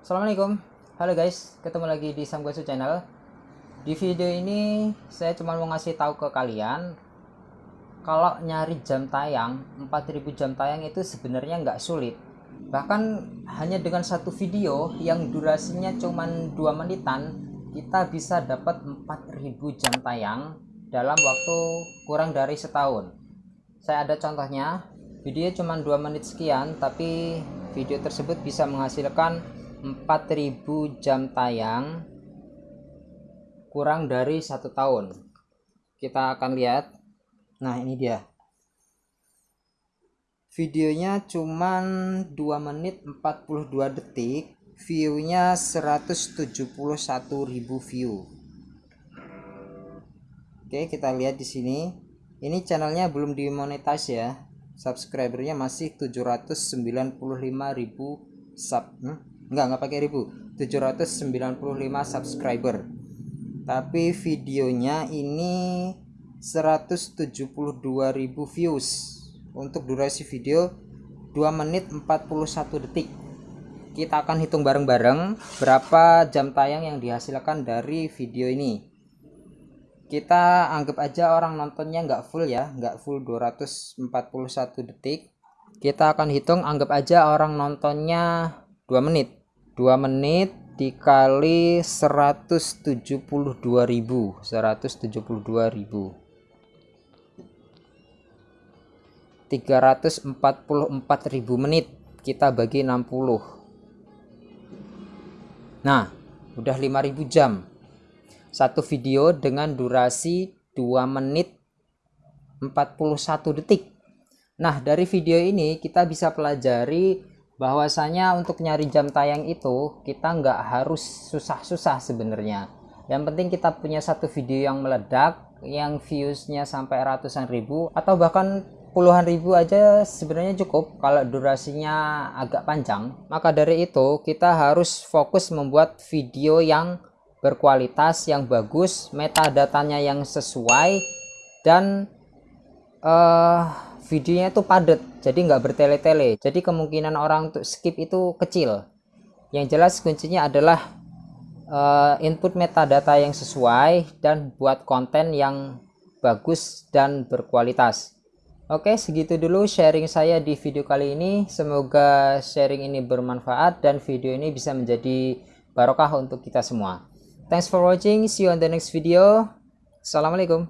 Assalamualaikum. Halo guys ketemu lagi di Samgosu channel. Di video ini saya cuma mau ngasih tahu ke kalian kalau nyari jam tayang 4000 jam tayang itu sebenarnya nggak sulit. Bahkan hanya dengan satu video yang durasinya cuma 2 menitan kita bisa dapat 4000 jam tayang dalam waktu kurang dari setahun saya ada contohnya video cuma 2 menit sekian tapi video tersebut bisa menghasilkan 4000 jam tayang kurang dari satu tahun. Kita akan lihat. Nah ini dia. Videonya cuman 2 menit 42 detik viewnya 171.000 view. Oke kita lihat di sini ini channelnya belum dimonetize ya. Subscribernya masih 795.000 sub hmm? enggak enggak pakai ribu. 795 subscriber. Tapi videonya ini 172.000 views. Untuk durasi video 2 menit 41 detik. Kita akan hitung bareng-bareng berapa jam tayang yang dihasilkan dari video ini kita anggap aja orang nontonnya nggak full ya nggak full 241 detik. Kita akan hitung anggap aja orang nontonnya 2 menit. 2 menit dikali 172.000 172.000 344.000 menit kita bagi 60 nah udah 5.000 jam satu video dengan durasi 2 menit 41 detik. Nah dari video ini kita bisa pelajari bahwasanya untuk nyari jam tayang itu kita nggak harus susah-susah sebenarnya. Yang penting kita punya satu video yang meledak yang viewsnya sampai ratusan ribu atau bahkan puluhan ribu aja sebenarnya cukup kalau durasinya agak panjang. Maka dari itu kita harus fokus membuat video yang berkualitas yang bagus metadatanya yang sesuai dan uh, videonya itu padat jadi nggak bertele-tele. Jadi kemungkinan orang untuk skip itu kecil. Yang jelas kuncinya adalah uh, input metadata yang sesuai dan buat konten yang bagus dan berkualitas. Oke segitu dulu sharing saya di video kali ini. Semoga sharing ini bermanfaat dan video ini bisa menjadi barokah untuk kita semua thanks for watching. See you on the next video. Assalamualaikum